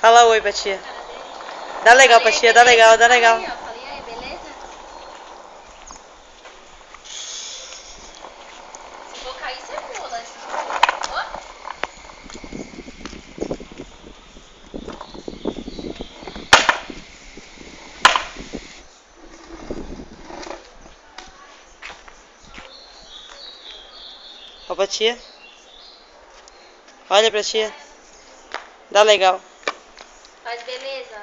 Fala oi pra tia. Dá legal pra tia, dá legal, dá legal. Se for cair, você Olha pra tia. Olha pra tia. Dá legal. Faz beleza.